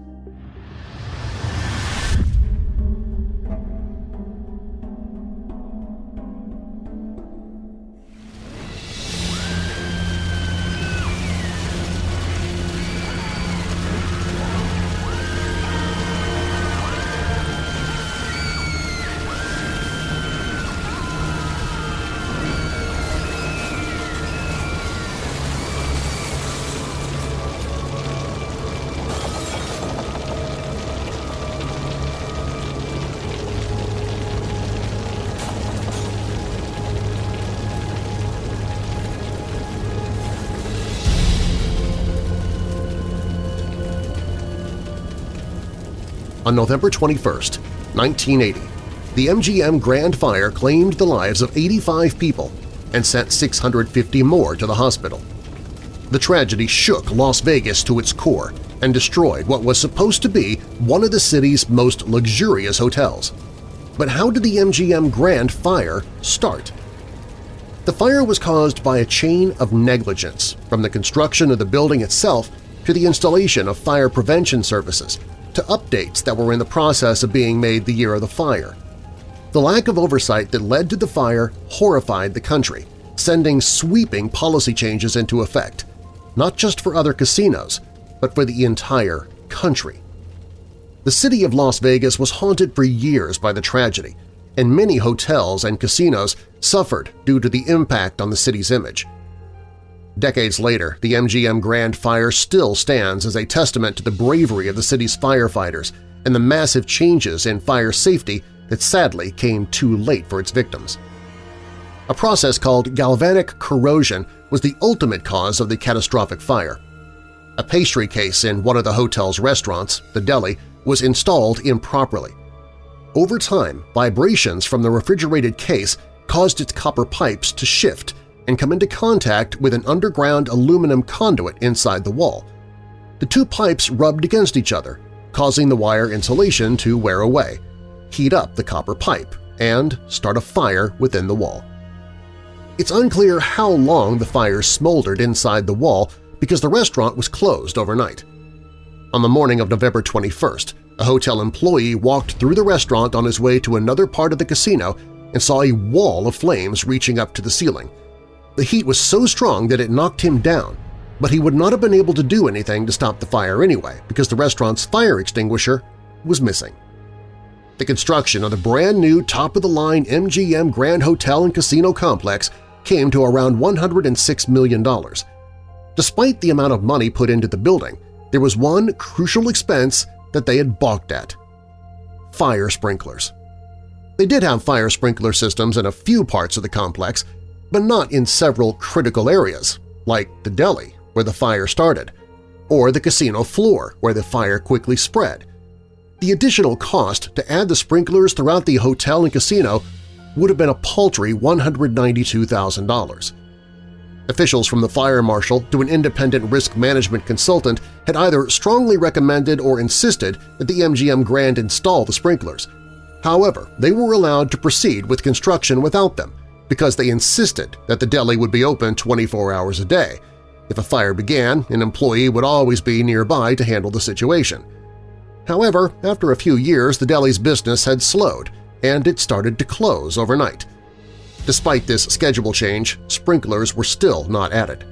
On November 21, 1980, the MGM Grand Fire claimed the lives of 85 people and sent 650 more to the hospital. The tragedy shook Las Vegas to its core and destroyed what was supposed to be one of the city's most luxurious hotels. But how did the MGM Grand Fire start? The fire was caused by a chain of negligence, from the construction of the building itself to the installation of fire prevention services to updates that were in the process of being made the year of the fire. The lack of oversight that led to the fire horrified the country, sending sweeping policy changes into effect, not just for other casinos, but for the entire country. The city of Las Vegas was haunted for years by the tragedy, and many hotels and casinos suffered due to the impact on the city's image. Decades later, the MGM Grand Fire still stands as a testament to the bravery of the city's firefighters and the massive changes in fire safety that sadly came too late for its victims. A process called galvanic corrosion was the ultimate cause of the catastrophic fire. A pastry case in one of the hotel's restaurants, the deli, was installed improperly. Over time, vibrations from the refrigerated case caused its copper pipes to shift and come into contact with an underground aluminum conduit inside the wall. The two pipes rubbed against each other, causing the wire insulation to wear away, heat up the copper pipe, and start a fire within the wall. It's unclear how long the fire smoldered inside the wall because the restaurant was closed overnight. On the morning of November 21st, a hotel employee walked through the restaurant on his way to another part of the casino and saw a wall of flames reaching up to the ceiling. The heat was so strong that it knocked him down, but he would not have been able to do anything to stop the fire anyway because the restaurant's fire extinguisher was missing. The construction of the brand-new top-of-the-line MGM Grand Hotel and Casino Complex came to around $106 million. Despite the amount of money put into the building, there was one crucial expense that they had balked at – fire sprinklers. They did have fire sprinkler systems in a few parts of the complex, but not in several critical areas, like the deli, where the fire started, or the casino floor, where the fire quickly spread. The additional cost to add the sprinklers throughout the hotel and casino would have been a paltry $192,000. Officials from the fire marshal to an independent risk management consultant had either strongly recommended or insisted that the MGM Grand install the sprinklers. However, they were allowed to proceed with construction without them because they insisted that the deli would be open 24 hours a day. If a fire began, an employee would always be nearby to handle the situation. However, after a few years the deli's business had slowed, and it started to close overnight. Despite this schedule change, sprinklers were still not added.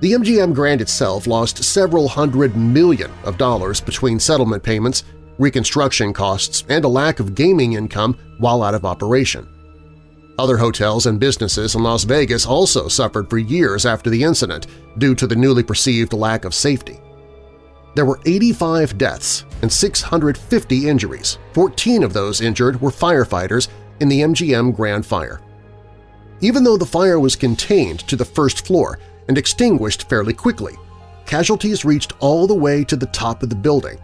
The MGM Grand itself lost several hundred million of dollars between settlement payments, reconstruction costs, and a lack of gaming income while out of operation. Other hotels and businesses in Las Vegas also suffered for years after the incident due to the newly perceived lack of safety. There were 85 deaths and 650 injuries. 14 of those injured were firefighters in the MGM Grand Fire. Even though the fire was contained to the first floor and extinguished fairly quickly, casualties reached all the way to the top of the building.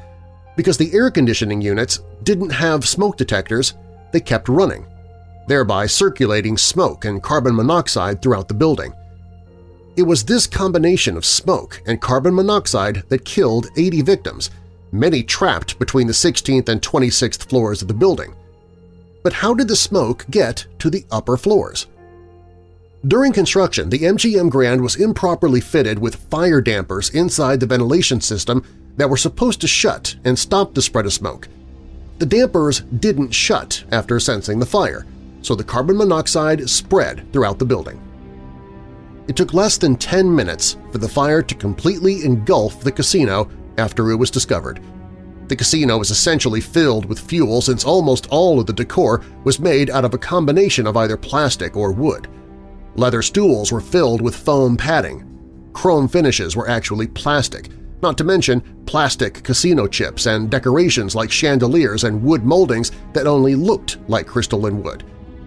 Because the air conditioning units didn't have smoke detectors, they kept running, thereby circulating smoke and carbon monoxide throughout the building. It was this combination of smoke and carbon monoxide that killed 80 victims, many trapped between the 16th and 26th floors of the building. But how did the smoke get to the upper floors? During construction, the MGM Grand was improperly fitted with fire dampers inside the ventilation system that were supposed to shut and stop the spread of smoke. The dampers didn't shut after sensing the fire, so the carbon monoxide spread throughout the building. It took less than 10 minutes for the fire to completely engulf the casino after it was discovered. The casino was essentially filled with fuel since almost all of the decor was made out of a combination of either plastic or wood. Leather stools were filled with foam padding. Chrome finishes were actually plastic, not to mention plastic casino chips and decorations like chandeliers and wood moldings that only looked like crystalline wood.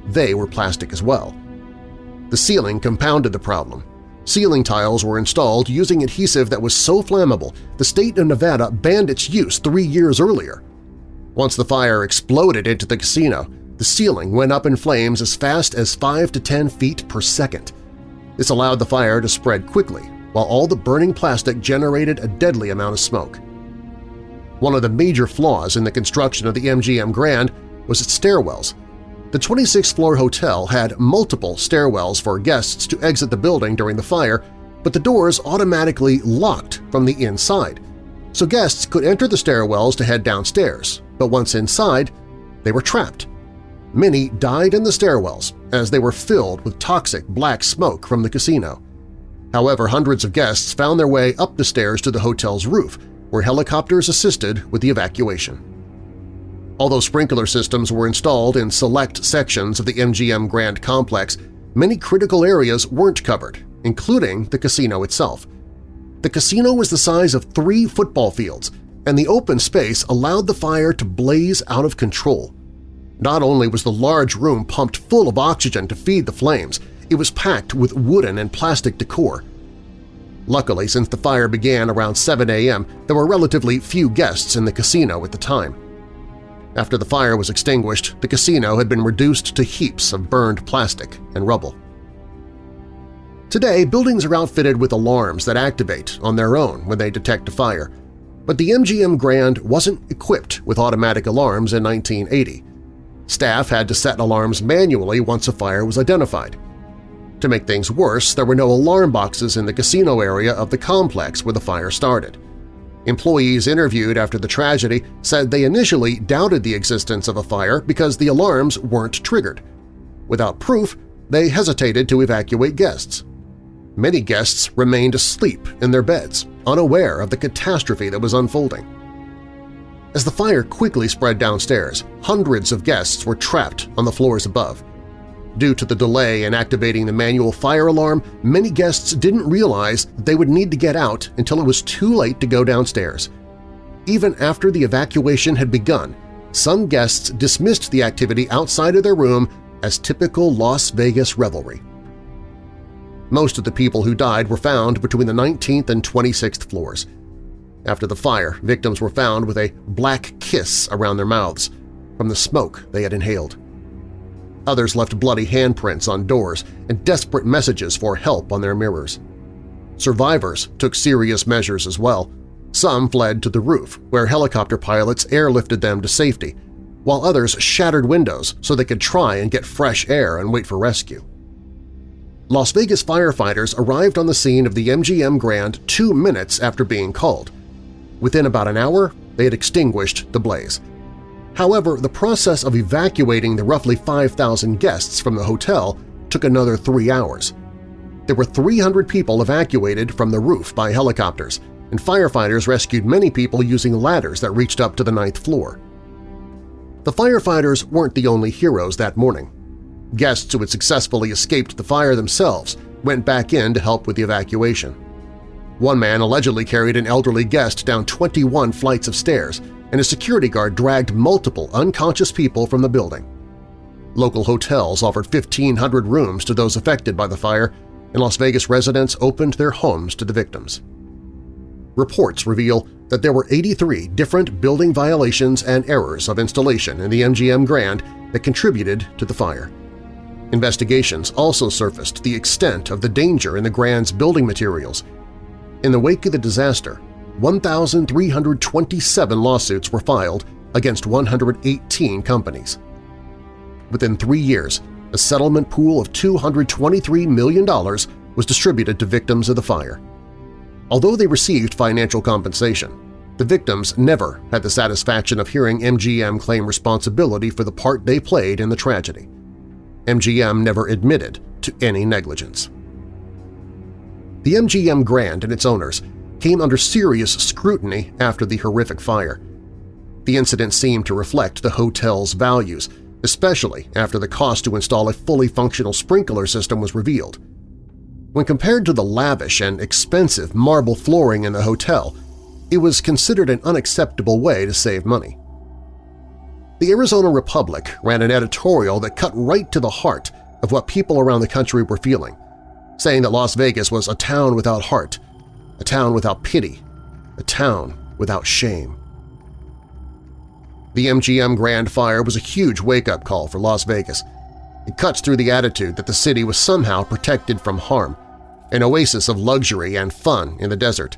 They were plastic as well. The ceiling compounded the problem. Ceiling tiles were installed using adhesive that was so flammable the state of Nevada banned its use three years earlier. Once the fire exploded into the casino, the ceiling went up in flames as fast as 5 to 10 feet per second. This allowed the fire to spread quickly, while all the burning plastic generated a deadly amount of smoke. One of the major flaws in the construction of the MGM Grand was its stairwells, the 26th-floor hotel had multiple stairwells for guests to exit the building during the fire, but the doors automatically locked from the inside, so guests could enter the stairwells to head downstairs, but once inside, they were trapped. Many died in the stairwells as they were filled with toxic black smoke from the casino. However, hundreds of guests found their way up the stairs to the hotel's roof, where helicopters assisted with the evacuation. Although sprinkler systems were installed in select sections of the MGM Grand Complex, many critical areas weren't covered, including the casino itself. The casino was the size of three football fields, and the open space allowed the fire to blaze out of control. Not only was the large room pumped full of oxygen to feed the flames, it was packed with wooden and plastic decor. Luckily, since the fire began around 7 a.m., there were relatively few guests in the casino at the time. After the fire was extinguished, the casino had been reduced to heaps of burned plastic and rubble. Today, buildings are outfitted with alarms that activate on their own when they detect a fire, but the MGM Grand wasn't equipped with automatic alarms in 1980. Staff had to set alarms manually once a fire was identified. To make things worse, there were no alarm boxes in the casino area of the complex where the fire started. Employees interviewed after the tragedy said they initially doubted the existence of a fire because the alarms weren't triggered. Without proof, they hesitated to evacuate guests. Many guests remained asleep in their beds, unaware of the catastrophe that was unfolding. As the fire quickly spread downstairs, hundreds of guests were trapped on the floors above. Due to the delay in activating the manual fire alarm, many guests didn't realize they would need to get out until it was too late to go downstairs. Even after the evacuation had begun, some guests dismissed the activity outside of their room as typical Las Vegas revelry. Most of the people who died were found between the 19th and 26th floors. After the fire, victims were found with a black kiss around their mouths from the smoke they had inhaled. Others left bloody handprints on doors and desperate messages for help on their mirrors. Survivors took serious measures as well. Some fled to the roof, where helicopter pilots airlifted them to safety, while others shattered windows so they could try and get fresh air and wait for rescue. Las Vegas firefighters arrived on the scene of the MGM Grand two minutes after being called. Within about an hour, they had extinguished the blaze. However, the process of evacuating the roughly 5,000 guests from the hotel took another three hours. There were 300 people evacuated from the roof by helicopters, and firefighters rescued many people using ladders that reached up to the ninth floor. The firefighters weren't the only heroes that morning. Guests who had successfully escaped the fire themselves went back in to help with the evacuation. One man allegedly carried an elderly guest down 21 flights of stairs and a security guard dragged multiple unconscious people from the building. Local hotels offered 1,500 rooms to those affected by the fire, and Las Vegas residents opened their homes to the victims. Reports reveal that there were 83 different building violations and errors of installation in the MGM Grand that contributed to the fire. Investigations also surfaced the extent of the danger in the Grand's building materials. In the wake of the disaster, 1,327 lawsuits were filed against 118 companies. Within three years, a settlement pool of $223 million was distributed to victims of the fire. Although they received financial compensation, the victims never had the satisfaction of hearing MGM claim responsibility for the part they played in the tragedy. MGM never admitted to any negligence. The MGM Grand and its owners came under serious scrutiny after the horrific fire. The incident seemed to reflect the hotel's values, especially after the cost to install a fully functional sprinkler system was revealed. When compared to the lavish and expensive marble flooring in the hotel, it was considered an unacceptable way to save money. The Arizona Republic ran an editorial that cut right to the heart of what people around the country were feeling, saying that Las Vegas was a town without heart a town without pity, a town without shame. The MGM Grand Fire was a huge wake-up call for Las Vegas. It cuts through the attitude that the city was somehow protected from harm, an oasis of luxury and fun in the desert.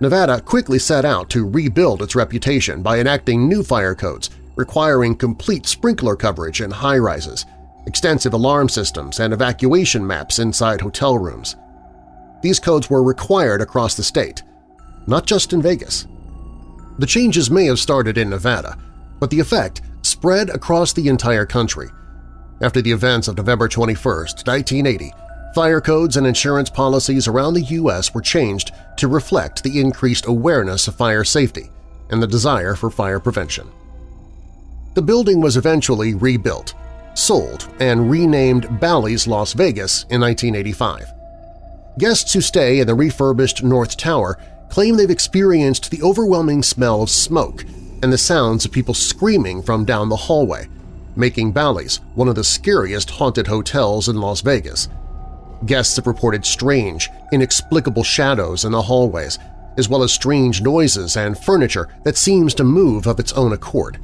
Nevada quickly set out to rebuild its reputation by enacting new fire codes requiring complete sprinkler coverage in high-rises, extensive alarm systems, and evacuation maps inside hotel rooms. These codes were required across the state, not just in Vegas. The changes may have started in Nevada, but the effect spread across the entire country. After the events of November 21, 1980, fire codes and insurance policies around the U.S. were changed to reflect the increased awareness of fire safety and the desire for fire prevention. The building was eventually rebuilt, sold, and renamed Bally's Las Vegas in 1985. Guests who stay in the refurbished North Tower claim they've experienced the overwhelming smell of smoke and the sounds of people screaming from down the hallway, making Bally's one of the scariest haunted hotels in Las Vegas. Guests have reported strange, inexplicable shadows in the hallways, as well as strange noises and furniture that seems to move of its own accord.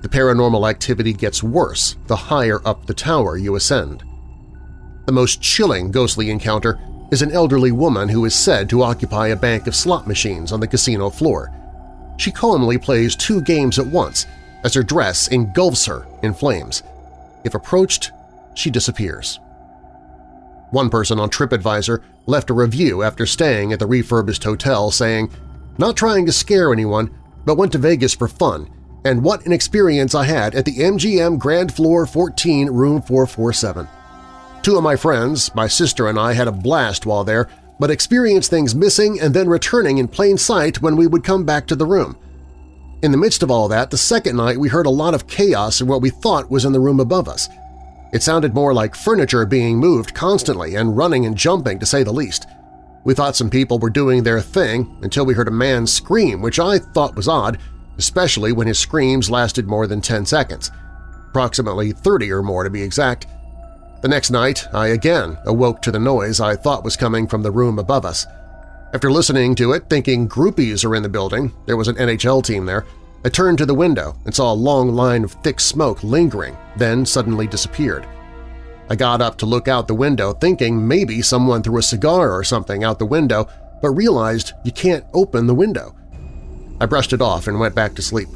The paranormal activity gets worse the higher up the tower you ascend. The most chilling ghostly encounter is an elderly woman who is said to occupy a bank of slot machines on the casino floor. She calmly plays two games at once as her dress engulfs her in flames. If approached, she disappears. One person on TripAdvisor left a review after staying at the refurbished hotel saying, not trying to scare anyone, but went to Vegas for fun, and what an experience I had at the MGM Grand Floor 14 Room 447. Two of my friends, my sister and I had a blast while there, but experienced things missing and then returning in plain sight when we would come back to the room. In the midst of all that, the second night we heard a lot of chaos in what we thought was in the room above us. It sounded more like furniture being moved constantly and running and jumping, to say the least. We thought some people were doing their thing until we heard a man scream, which I thought was odd, especially when his screams lasted more than 10 seconds, approximately 30 or more to be exact. The next night, I again awoke to the noise I thought was coming from the room above us. After listening to it, thinking groupies are in the building, there was an NHL team there, I turned to the window and saw a long line of thick smoke lingering, then suddenly disappeared. I got up to look out the window thinking maybe someone threw a cigar or something out the window, but realized you can't open the window. I brushed it off and went back to sleep.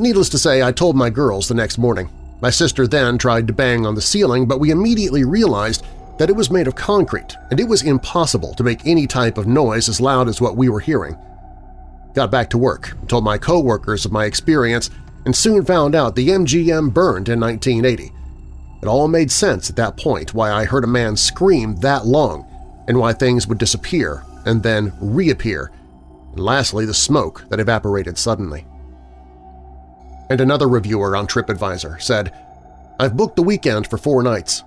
Needless to say, I told my girls the next morning. My sister then tried to bang on the ceiling, but we immediately realized that it was made of concrete and it was impossible to make any type of noise as loud as what we were hearing. Got back to work, told my coworkers of my experience, and soon found out the MGM burned in 1980. It all made sense at that point why I heard a man scream that long and why things would disappear and then reappear, and lastly the smoke that evaporated suddenly. And another reviewer on TripAdvisor said, I've booked the weekend for four nights.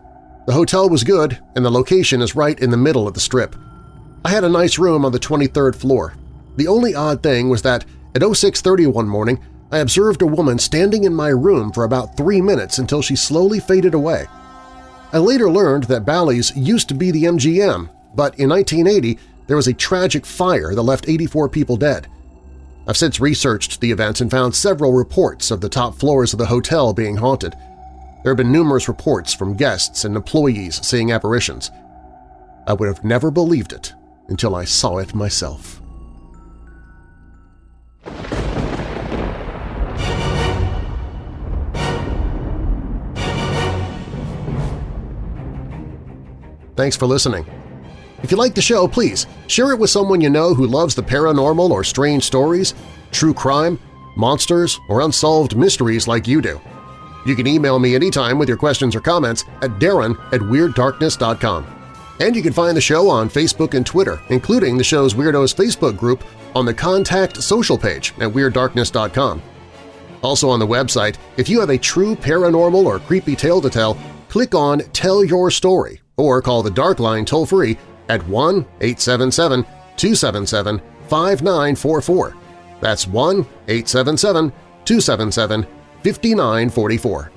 The hotel was good and the location is right in the middle of the strip. I had a nice room on the 23rd floor. The only odd thing was that at 0630 one morning I observed a woman standing in my room for about three minutes until she slowly faded away. I later learned that Bally's used to be the MGM, but in 1980 there was a tragic fire that left 84 people dead. I've since researched the events and found several reports of the top floors of the hotel being haunted. There have been numerous reports from guests and employees seeing apparitions. I would have never believed it until I saw it myself. Thanks for listening. If you like the show, please share it with someone you know who loves the paranormal or strange stories, true crime, monsters, or unsolved mysteries like you do. You can email me anytime with your questions or comments at darren at WeirdDarkness.com. And you can find the show on Facebook and Twitter, including the show's Weirdos Facebook group on the Contact social page at WeirdDarkness.com. Also on the website, if you have a true paranormal or creepy tale to tell, click on Tell Your Story or call the Dark Line toll-free at 1-877-277-5944. That's 1-877-277-5944.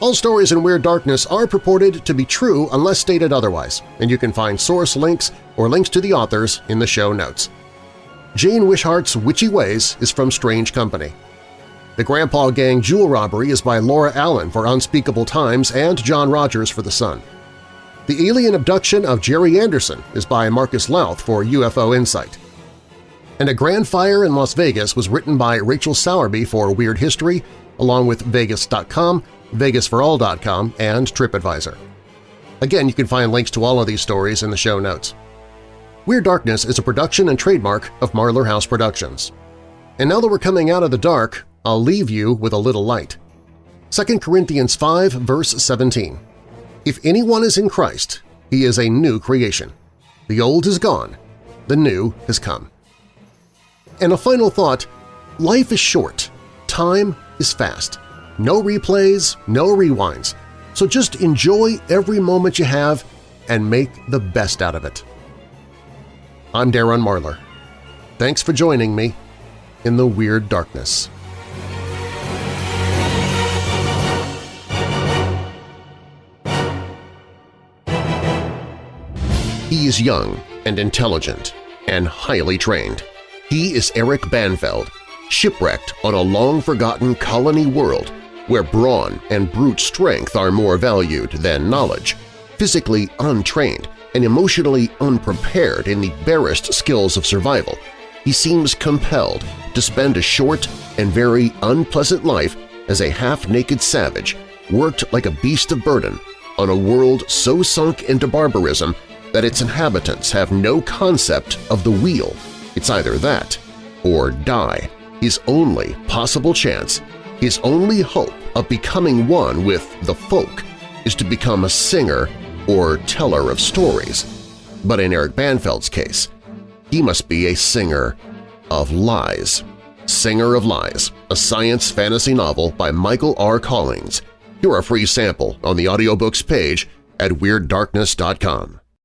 All stories in Weird Darkness are purported to be true unless stated otherwise, and you can find source links or links to the authors in the show notes. Jane Wishart's Witchy Ways is from Strange Company. The Grandpa Gang Jewel Robbery is by Laura Allen for Unspeakable Times and John Rogers for The Sun. The Alien Abduction of Jerry Anderson is by Marcus Lowth for UFO Insight. And A Grand Fire in Las Vegas was written by Rachel Sowerby for Weird History, along with Vegas.com, VegasForAll.com, and TripAdvisor. Again, you can find links to all of these stories in the show notes. Weird Darkness is a production and trademark of Marlar House Productions. And now that we're coming out of the dark, I'll leave you with a little light. 2 Corinthians 5 verse 17 If anyone is in Christ, he is a new creation. The old is gone, the new has come. And a final thought, life is short, time is fast. No replays, no rewinds, so just enjoy every moment you have and make the best out of it. I'm Darren Marlar. Thanks for joining me in the Weird Darkness. He is young and intelligent and highly trained. He is Eric Banfeld, shipwrecked on a long-forgotten colony world where brawn and brute strength are more valued than knowledge, physically untrained and emotionally unprepared in the barest skills of survival, he seems compelled to spend a short and very unpleasant life as a half-naked savage worked like a beast of burden on a world so sunk into barbarism that its inhabitants have no concept of the wheel. It's either that or die. His only possible chance, his only hope of becoming one with the folk is to become a singer or teller of stories, but in Eric Banfeld's case, he must be a singer of lies. Singer of Lies, a science fantasy novel by Michael R. Collings. Hear a free sample on the audiobooks page at WeirdDarkness.com.